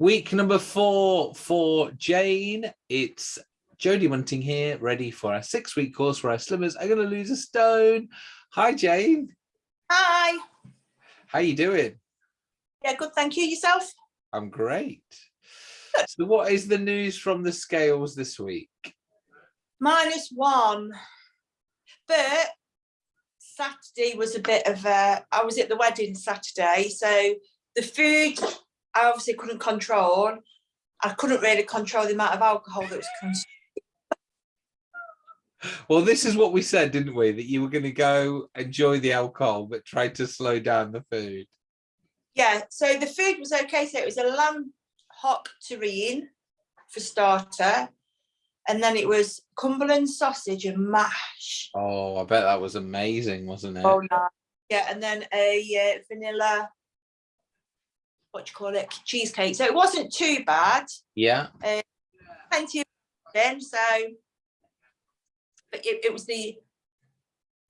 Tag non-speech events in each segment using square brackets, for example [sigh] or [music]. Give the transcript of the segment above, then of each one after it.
Week number four for Jane. It's Jodie Munting here, ready for our six-week course where our slimmers are going to lose a stone. Hi, Jane. Hi. How you doing? Yeah, good. Thank you. Yourself? I'm great. So what is the news from the scales this week? Minus one. But Saturday was a bit of a, I was at the wedding Saturday. So the food I obviously couldn't control. I couldn't really control the amount of alcohol that was consumed. Well, this is what we said, didn't we? That you were going to go enjoy the alcohol, but try to slow down the food. Yeah, so the food was okay. So it was a lamb hock terrine for starter. And then it was Cumberland sausage and mash. Oh, I bet that was amazing, wasn't it? Oh, no. Yeah, and then a uh, vanilla what you call it, cheesecake. So it wasn't too bad. Yeah. Uh, plenty of then, so but it, it was the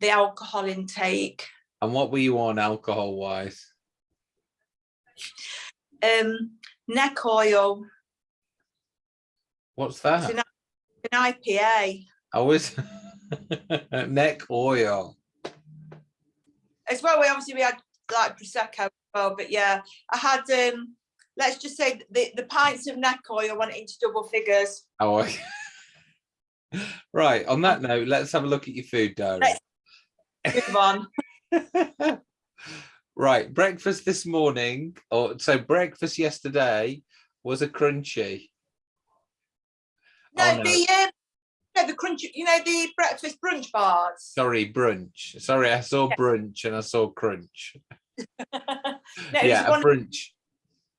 the alcohol intake. And what were you on alcohol wise? Um, neck oil. What's that? An, an IPA. I was [laughs] neck oil. As well, we obviously we had like prosecco well, but yeah, I had um let's just say the the pints of neck oil went into double figures. Oh, [laughs] right. On that note, let's have a look at your food diary. Let's move on. [laughs] right, breakfast this morning, or so breakfast yesterday was a crunchy. No, oh, no. the um, no, the crunchy, you know, the breakfast brunch bars. Sorry, brunch. Sorry, I saw yeah. brunch and I saw crunch. [laughs] no, yeah, a brunch.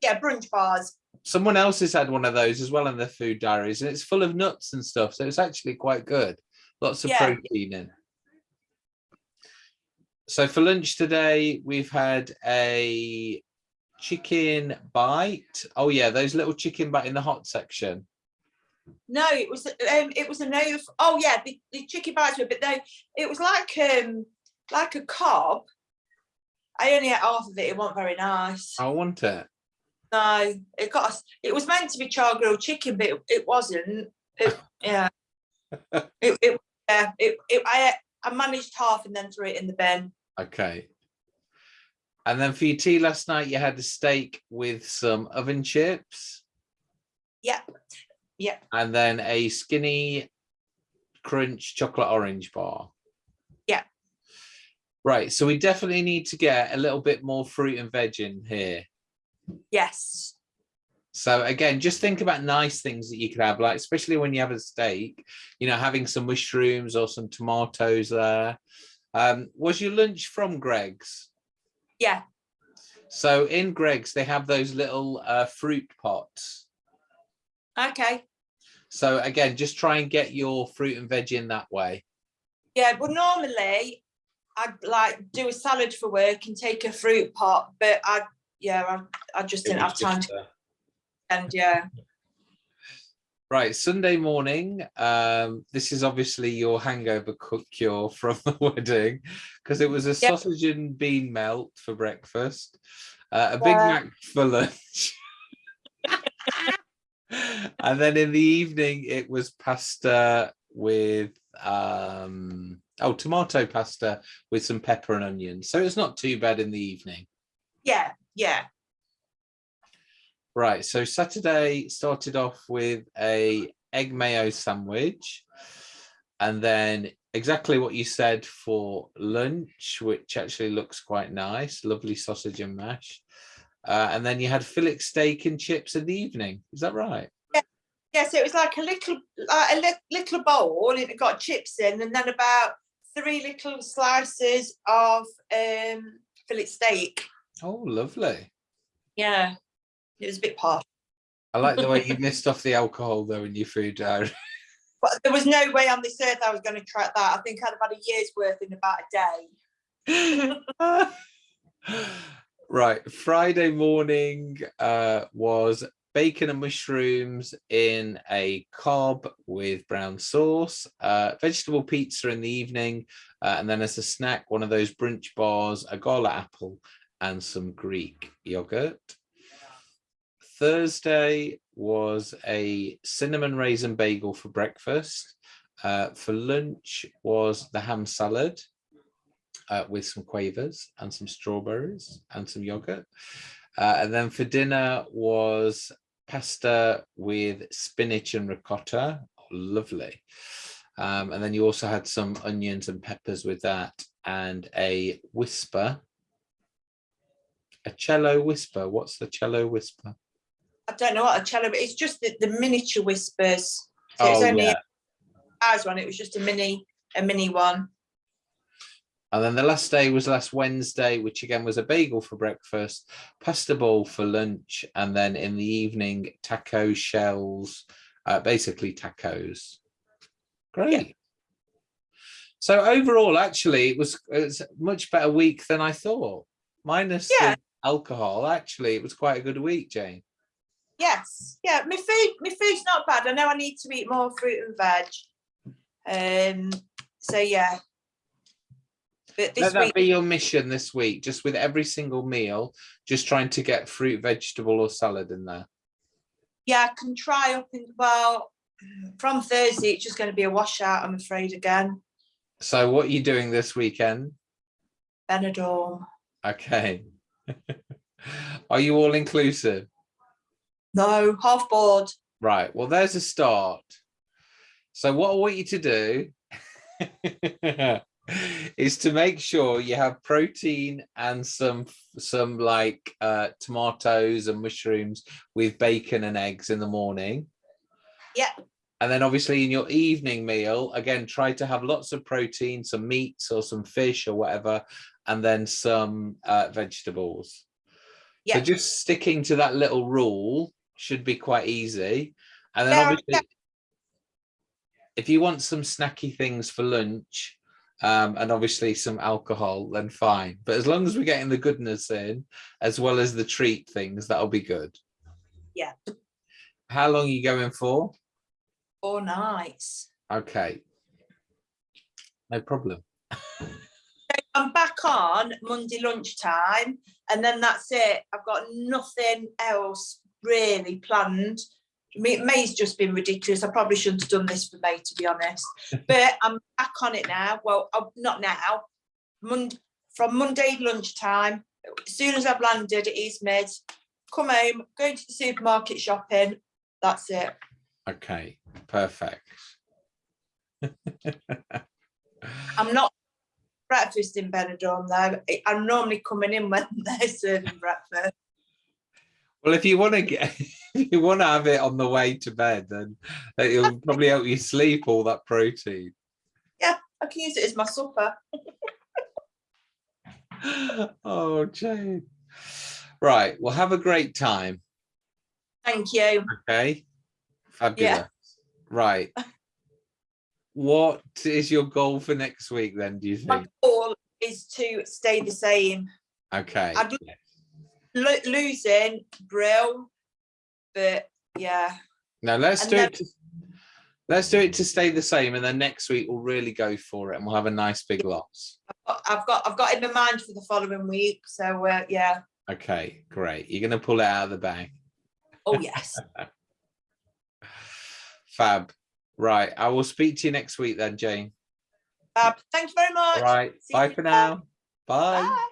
Yeah, brunch bars. Someone else has had one of those as well in their food diaries, and it's full of nuts and stuff, so it's actually quite good. Lots of yeah. protein in. So for lunch today, we've had a chicken bite. Oh yeah, those little chicken bite in the hot section. No, it was um, it was a no. Oh yeah, the, the chicken bites were, but they it was like um like a cob I only ate half of it. It wasn't very nice. I want it. No, it got us. It was meant to be char grilled chicken, but it, it wasn't. It, [laughs] yeah. it, it, yeah. It, it, I, I managed half and then threw it in the bin. Okay. And then for your tea last night, you had a steak with some oven chips. Yep. Yep. And then a skinny crunch chocolate orange bar. Right, so we definitely need to get a little bit more fruit and veg in here. Yes. So again, just think about nice things that you could have, like especially when you have a steak, you know, having some mushrooms or some tomatoes there. Um, was your lunch from Greggs? Yeah. So in Greggs, they have those little uh, fruit pots. Okay. So again, just try and get your fruit and veg in that way. Yeah, but normally I'd like do a salad for work and take a fruit pot, but I yeah, I, I just didn't have time to and yeah. Right, Sunday morning. Um, this is obviously your hangover cook cure [laughs] from the wedding because it was a yep. sausage and bean melt for breakfast, uh, a Big Mac for lunch. [laughs] and then in the evening, it was pasta with um, oh tomato pasta with some pepper and onions so it's not too bad in the evening. Yeah yeah. Right so saturday started off with a egg mayo sandwich and then exactly what you said for lunch which actually looks quite nice lovely sausage and mash. Uh, and then you had fillet steak and chips in the evening. Is that right? Yeah yeah so it was like a little uh, a li little bowl and it got chips in and then about three little slices of um, fillet steak. Oh, lovely. Yeah, it was a bit posh. I like the way you [laughs] missed off the alcohol though in your food diary. But there was no way on this earth I was going to track that. I think I'd have had a year's worth in about a day. [laughs] right, Friday morning uh, was bacon and mushrooms in a cob with brown sauce, uh, vegetable pizza in the evening, uh, and then as a snack, one of those brunch bars, a gala apple, and some Greek yogurt. Thursday was a cinnamon raisin bagel for breakfast. Uh, for lunch was the ham salad uh, with some quavers and some strawberries and some yogurt. Uh, and then for dinner was pasta with spinach and ricotta. Lovely. Um, and then you also had some onions and peppers with that and a whisper. A cello whisper. What's the cello whisper? I don't know what a cello, but it's just the, the miniature whispers. So it's Oh, only yeah. ours one. It was just a mini, a mini one. And then the last day was last Wednesday, which again was a bagel for breakfast, pasta ball for lunch, and then in the evening, taco shells, uh, basically tacos. Great. So overall, actually, it was, it was a much better week than I thought. Minus Yeah. the alcohol, actually, it was quite a good week, Jane. Yes, yeah. My food, my food's not bad. I know I need to eat more fruit and veg. Um. So yeah. But this Let that week, be your mission this week, just with every single meal, just trying to get fruit, vegetable or salad in there. yeah, I can try up in well. From Thursday, it's just going to be a washout. I'm afraid again. So what are you doing this weekend? Benidorm. Okay. [laughs] Are you all inclusive? No, half board. Right, well, there's a start. So what I want you to do [laughs] is to make sure you have protein and some some like uh, tomatoes and mushrooms with bacon and eggs in the morning. Yeah. And then obviously in your evening meal, again, try to have lots of protein, some meats or some fish or whatever, and then some uh, vegetables. So Yeah. just sticking to that little rule should be quite easy. And then Yeah, obviously, if you want some snacky things for lunch, um, and obviously some alcohol, then fine. But as long as we're getting the goodness in, as well as the treat things, that'll be good. Yeah. How long are you going for? Four nights. Okay. No problem. I'm back on Monday lunchtime, and then that's it. I've got nothing else really planned. May- May's just been ridiculous. I probably shouldn't have done this for May, to be honest. [laughs] But I'm back on it now. Well, uh, not now. Monday from Monday lunchtime. As soon as I've landed at East Mid, come home, going to the supermarket shopping. That's it. Okay, perfect. I'm not breakfast in Benidorm though. I'm normally coming in when [laughs] they're serving breakfast. Well, if you want to get, [laughs] you want to have it on the way to bed, then it'll probably help you sleep all that protein. Yeah, I can use it as my supper. [laughs] oh, Jane. Right. Well, have a great time. Thank you. Okay. Fabulous. Right. What is your goal for next week then, do you think? My goal is to stay the same. Okay. I'd Lo- losing, brill, but yeah, Now let's and do it. To, let's do it to stay the same, and then next week we'll really go for it, and we'll have a nice big loss. I've got I've got in my mind for the following week. So uh, yeah. Okay, great. You're gonna pull it out of the bag. Oh [laughs] yes. Fab. Right. I will speak to you next week then, Jane. Fab. Thank you very much. All right. See Bye for now. Bye. Bye.